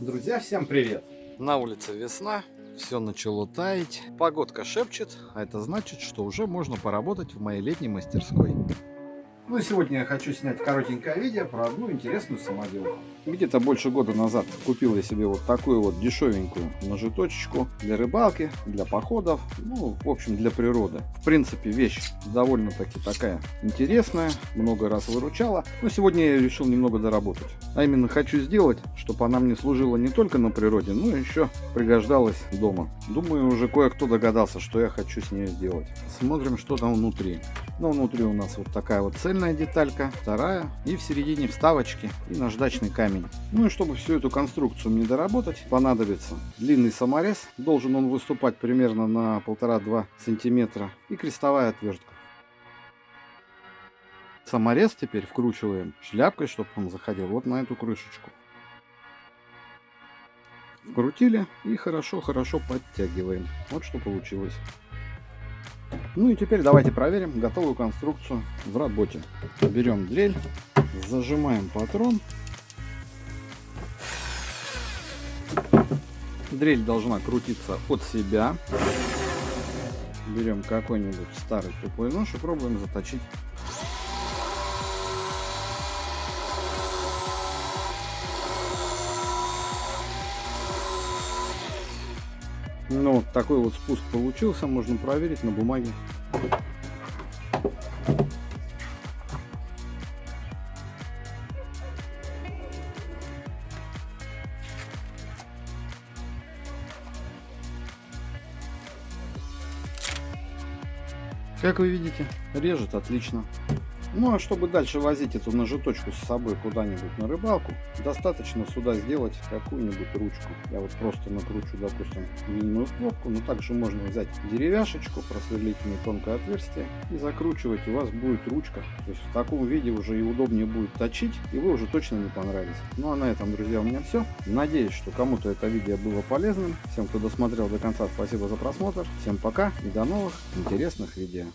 Друзья, всем привет! На улице весна, все начало таять, погодка шепчет, а это значит, что уже можно поработать в моей летней мастерской. Ну и сегодня я хочу снять коротенькое видео про одну интересную самоделку. Где-то больше года назад купил я себе вот такую вот дешевенькую ножеточечку для рыбалки, для походов, ну, в общем, для природы. В принципе, вещь довольно-таки такая интересная, много раз выручала. Но сегодня я решил немного доработать. А именно хочу сделать, чтобы она мне служила не только на природе, но еще пригождалась дома. Думаю, уже кое-кто догадался, что я хочу с ней сделать. Смотрим, что там внутри. Ну, внутри у нас вот такая вот цельная деталька, вторая, и в середине вставочки и наждачный камень. Ну и чтобы всю эту конструкцию мне доработать, понадобится длинный саморез. Должен он выступать примерно на 1,5-2 сантиметра. И крестовая отвертка. Саморез теперь вкручиваем шляпкой, чтобы он заходил вот на эту крышечку. Вкрутили и хорошо-хорошо подтягиваем. Вот что получилось. Ну и теперь давайте проверим готовую конструкцию в работе. Берем дрель, зажимаем патрон Дрель должна крутиться от себя. Берем какой-нибудь старый тупой нож и пробуем заточить. Ну, вот такой вот спуск получился, можно проверить на бумаге. Как вы видите, режет отлично. Ну а чтобы дальше возить эту ножеточку с собой куда-нибудь на рыбалку, достаточно сюда сделать какую-нибудь ручку. Я вот просто накручу, допустим, длинную кнопку, но также можно взять деревяшечку, просверлить в ней тонкое отверстие и закручивать, у вас будет ручка. То есть в таком виде уже и удобнее будет точить, и вы уже точно не понравитесь. Ну а на этом, друзья, у меня все. Надеюсь, что кому-то это видео было полезным. Всем, кто досмотрел до конца, спасибо за просмотр. Всем пока и до новых интересных видео.